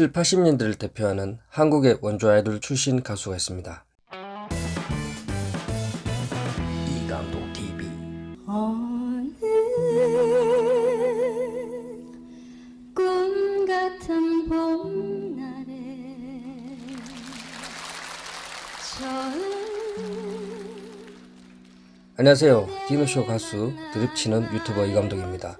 7, 80년대를 대표하는 한국의 원조 아이돌 출신 가수가 있습니다. 이감독 TV 꿈 같은 봄날에 안녕하세요. 디노쇼 가수 드립치는 유튜버 이감독입니다.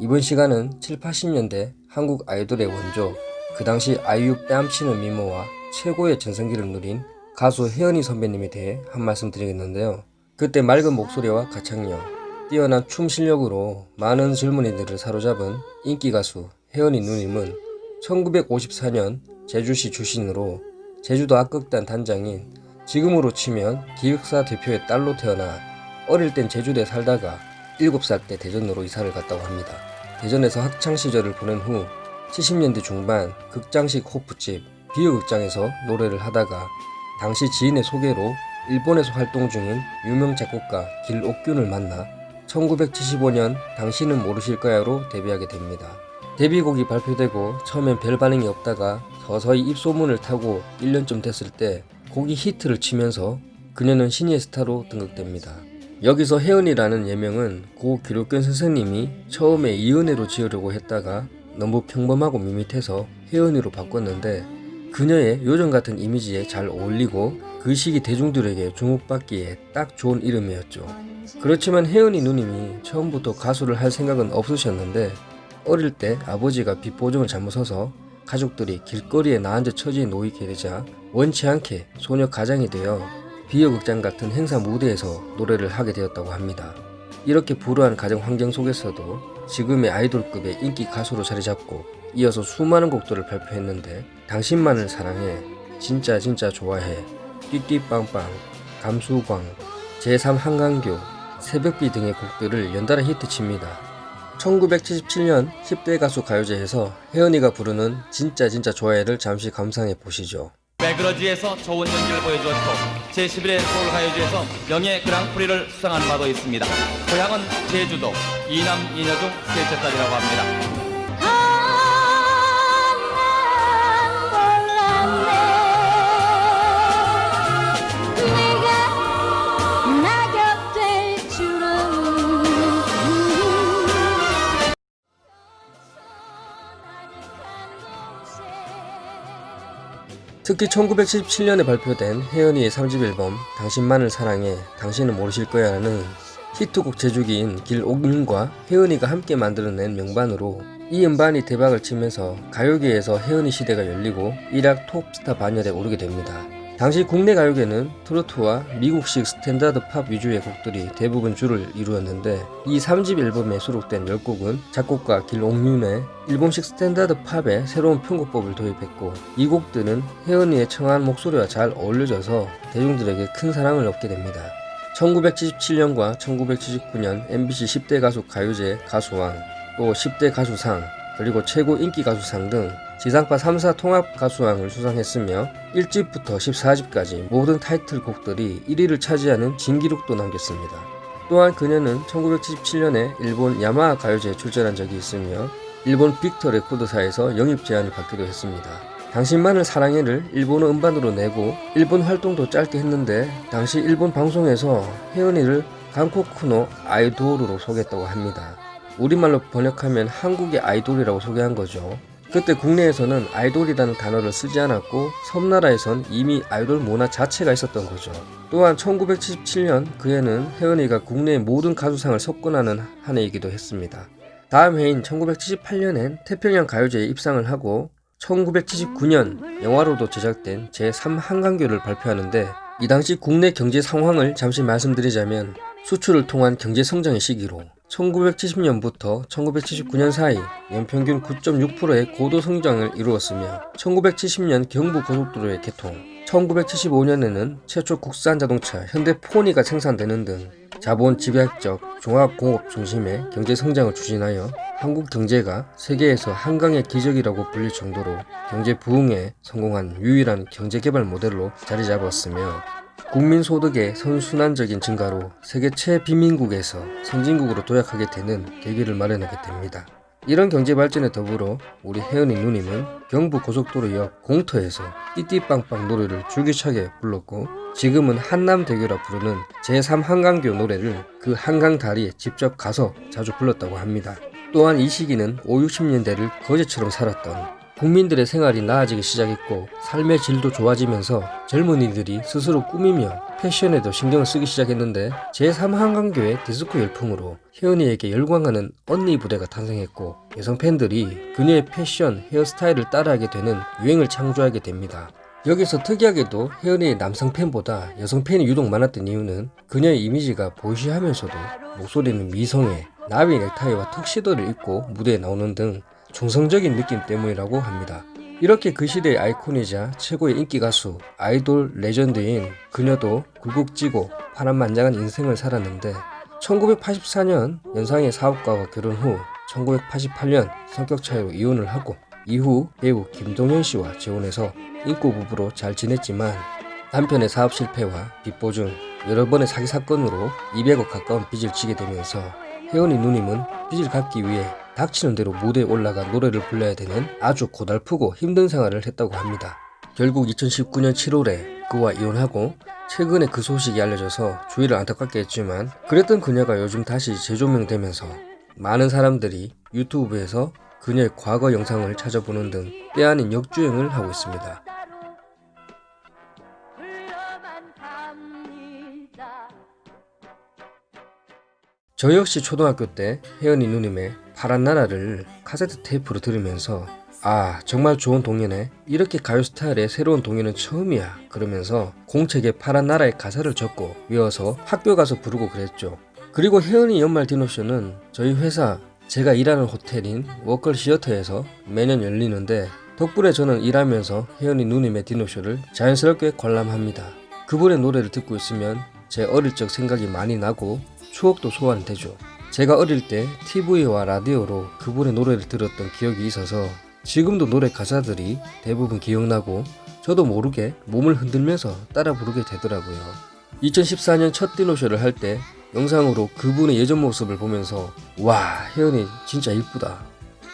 이번 시간은 7, 80년대 한국 아이돌의 원조 그 당시 아이유 뺨치는 미모와 최고의 전성기를 누린 가수 혜연이 선배님에 대해 한 말씀 드리겠는데요. 그때 맑은 목소리와 가창력, 뛰어난 춤 실력으로 많은 젊은이들을 사로잡은 인기 가수 혜연이 누님은 1954년 제주시 출신으로 제주도 악극단 단장인 지금으로 치면 기획사 대표의 딸로 태어나 어릴 땐 제주도에 살다가 7살 때 대전으로 이사를 갔다고 합니다. 대전에서 학창시절을 보낸 후 70년대 중반 극장식 호프집 비어극장에서 노래를 하다가 당시 지인의 소개로 일본에서 활동 중인 유명 작곡가 길옥균을 만나 1975년 당신은 모르실 거야로 데뷔하게 됩니다. 데뷔곡이 발표되고 처음엔 별 반응이 없다가 서서히 입소문을 타고 1년쯤 됐을 때 곡이 히트를 치면서 그녀는 신예 스타로 등극됩니다. 여기서 혜연이라는 예명은 고 기록견 선생님이 처음에 이은혜로 지으려고 했다가 너무 평범하고 밋밋해서 혜연이로 바꿨는데 그녀의 요정 같은 이미지에 잘 어울리고 그 시기 대중들에게 주목받기에 딱 좋은 이름이었죠. 그렇지만 혜연이 누님이 처음부터 가수를 할 생각은 없으셨는데 어릴 때 아버지가 빚 보증을 잘못 서서 가족들이 길거리에 나앉아 처지에 놓이게 되자 원치 않게 소녀 가장이 되어 비어극장 같은 행사 무대에서 노래를 하게 되었다고 합니다. 이렇게 불우한 가정 환경 속에서도 지금의 아이돌급의 인기 가수로 자리 잡고 이어서 수많은 곡들을 발표했는데 당신만을 사랑해, 진짜 진짜 좋아해, 띠띠빵빵, 감수광, 제3 한강교, 새벽비 등의 곡들을 연달아 히트칩니다. 1977년 10대 가수 가요제에서 혜연이가 부르는 진짜 진짜 좋아해를 잠시 감상해 보시죠. 매그러지에서 좋은 연기를 보여주었고 제11회 서울가요제에서 명예 그랑프리를 수상한 바도 있습니다. 고향은 제주도 이남 이녀 중 셋째 딸이라고 합니다. 특히 1977년에 발표된 혜은이의 3집 앨범 당신만을 사랑해 당신은 모르실 거야라는 히트곡 제조기인 길옥윤과 혜은이가 함께 만들어낸 명반으로 이 음반이 대박을 치면서 가요계에서 혜은이 시대가 열리고 일약 톱스타 반열에 오르게 됩니다. 당시 국내 가요계는 트로트와 미국식 스탠다드 팝 위주의 곡들이 대부분 주를 이루었는데 이 3집 앨범에 수록된 10곡은 작곡가 길옥윤의 일본식 스탠다드 팝에 새로운 편곡법을 도입했고 이 곡들은 혜은이의 청아한 목소리와 잘 어울려져서 대중들에게 큰 사랑을 얻게 됩니다. 1977년과 1979년 MBC 10대 가수 가요제 가수왕, 또 10대 가수상, 그리고 최고 인기 가수상 등 지상파 3사 통합 가수왕을 수상했으며 1집부터 14집까지 모든 타이틀곡들이 1위를 차지하는 진기록도 남겼습니다. 또한 그녀는 1977년에 일본 야마하 가요제에 출전한 적이 있으며 일본 빅터 레코드사에서 영입 제안을 받기도 했습니다. 당신만을 사랑해를 일본어 음반으로 내고 일본 활동도 짧게 했는데 당시 일본 방송에서 혜연이를 강코쿠노 아이돌로 소개했다고 합니다. 우리말로 번역하면 한국의 아이돌이라고 소개한 거죠. 그때 국내에서는 아이돌이라는 단어를 쓰지 않았고 섬나라에선 이미 아이돌 문화 자체가 있었던 거죠. 또한 1977년 그 해는 혜연이가 국내의 모든 가수상을 석권하는 한 해이기도 했습니다. 다음 해인 1978년엔 태평양 가요제에 입상을 하고 1979년 영화로도 제작된 제3 한강교를 발표하는데 이 당시 국내 경제 상황을 잠시 말씀드리자면 수출을 통한 경제 성장의 시기로 1970년부터 1979년 사이 연평균 9.6%의 고도 성장을 이루었으며 1970년 경부 고속도로의 개통, 1975년에는 최초 국산 자동차 현대 포니가 생산되는 등 자본 집약적 종합공업 중심의 경제 성장을 추진하여 한국 경제가 세계에서 한강의 기적이라고 불릴 정도로 경제 부흥에 성공한 유일한 경제개발 모델로 자리 잡았으며 국민 소득의 선순환적인 증가로 세계 최빈민국에서 선진국으로 도약하게 되는 계기를 마련하게 됩니다. 이런 경제 발전에 더불어 우리 혜은이 누님은 경부 고속도로 옆 공터에서 띠띠빵빵 노래를 줄기차게 불렀고 지금은 한남대교라 부르는 제3한강교 노래를 그 한강 다리에 직접 가서 자주 불렀다고 합니다. 또한 이 시기는 5, 60년대를 거제처럼 살았던 국민들의 생활이 나아지기 시작했고 삶의 질도 좋아지면서 젊은이들이 스스로 꾸미며 패션에도 신경을 쓰기 시작했는데 제3한강교의 디스코 열풍으로 혜은이에게 열광하는 언니 부대가 탄생했고 여성 팬들이 그녀의 패션, 헤어스타일을 따라하게 되는 유행을 창조하게 됩니다. 여기서 특이하게도 혜은이의 남성 팬보다 여성 팬이 유독 많았던 이유는 그녀의 이미지가 보이시하면서도 목소리는 미성애, 나비 넥타이와 턱시도를 입고 무대에 나오는 등 중성적인 느낌 때문이라고 합니다. 이렇게 그 시대의 아이콘이자 최고의 인기 가수, 아이돌 레전드인 그녀도 굴곡지고 파란만장한 인생을 살았는데 1984년 연상의 사업가와 결혼 후 1988년 성격 차이로 이혼을 하고 이후 배우 김동현 씨와 재혼해서 인고 부부로 잘 지냈지만 남편의 사업 실패와 빚보증, 여러 번의 사기 사건으로 200억 가까운 빚을 지게 되면서 혜원이 누님은 빚을 갚기 위해 닥치는 대로 무대에 올라가 노래를 불러야 되는 아주 고달프고 힘든 생활을 했다고 합니다. 결국 2019년 7월에 그와 이혼하고 최근에 그 소식이 알려져서 주위를 안타깝게 했지만 그랬던 그녀가 요즘 다시 재조명되면서 많은 사람들이 유튜브에서 그녀의 과거 영상을 찾아보는 등 때아닌 역주행을 하고 있습니다. 저 역시 초등학교 때 혜은이 누님의 파란 나라를 카세트 테이프로 들으면서 아 정말 좋은 동요네. 이렇게 가요 스타일의 새로운 동요는 처음이야. 그러면서 공책에 파란 나라의 가사를 적고 외워서 학교 가서 부르고 그랬죠. 그리고 혜은이 연말 디너쇼는 저희 회사 제가 일하는 호텔인 워커힐 시어터에서 매년 열리는데 덕분에 저는 일하면서 혜은이 누님의 디너쇼를 자연스럽게 관람합니다. 그분의 노래를 듣고 있으면 제 어릴 적 생각이 많이 나고 추억도 소환되죠. 제가 어릴 때 TV와 라디오로 그분의 노래를 들었던 기억이 있어서 지금도 노래 가사들이 대부분 기억나고 저도 모르게 몸을 흔들면서 따라 부르게 되더라고요. 2014년 첫 디노쇼를 할 때 영상으로 그분의 예전 모습을 보면서 와 혜연이 진짜 이쁘다.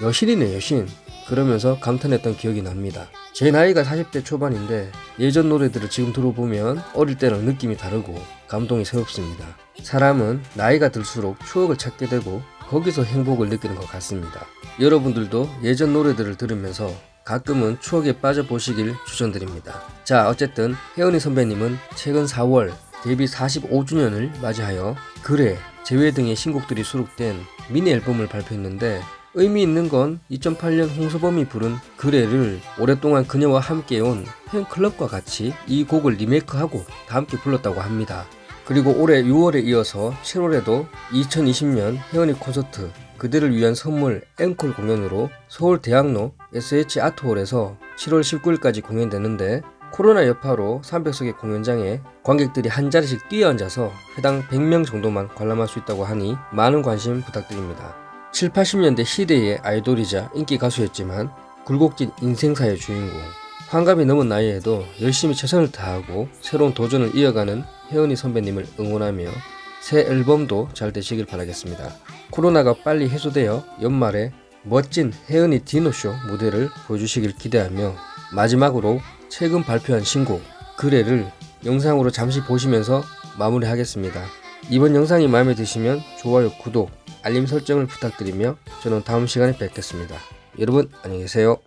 여신이네 여신. 그러면서 감탄했던 기억이 납니다. 제 나이가 40대 초반인데 예전 노래들을 지금 들어보면 어릴 때랑 느낌이 다르고 감동이 새롭습니다. 사람은 나이가 들수록 추억을 찾게 되고 거기서 행복을 느끼는 것 같습니다. 여러분들도 예전 노래들을 들으면서 가끔은 추억에 빠져보시길 추천드립니다. 자 어쨌든 혜연이 선배님은 최근 4월 데뷔 45주년을 맞이하여 그래, 재회 등의 신곡들이 수록된 미니 앨범을 발표했는데 의미 있는 건 2008년 홍서범이 부른 그래를 오랫동안 그녀와 함께온 팬클럽과 같이 이 곡을 리메이크하고 다 함께 불렀다고 합니다. 그리고 올해 6월에 이어서 7월에도 2020년 혜연이 콘서트 그대를 위한 선물 앵콜 공연으로 서울 대학로 SH 아트홀에서 7월 19일까지 공연되는데 코로나 여파로 300석의 공연장에 관객들이 한 자리씩 뛰어앉아서 해당 100명 정도만 관람할 수 있다고 하니 많은 관심 부탁드립니다. 7, 80년대 시대의 아이돌이자 인기 가수였지만 굴곡진 인생사의 주인공 환갑이 넘은 나이에도 열심히 최선을 다하고 새로운 도전을 이어가는 혜은이 선배님을 응원하며 새 앨범도 잘 되시길 바라겠습니다. 코로나가 빨리 해소되어 연말에 멋진 혜은이 디노쇼 무대를 보여주시길 기대하며 마지막으로 최근 발표한 신곡 그래를 영상으로 잠시 보시면서 마무리하겠습니다. 이번 영상이 마음에 드시면 좋아요, 구독, 알림 설정을 부탁드리며 저는 다음 시간에 뵙겠습니다. 여러분 안녕히 계세요.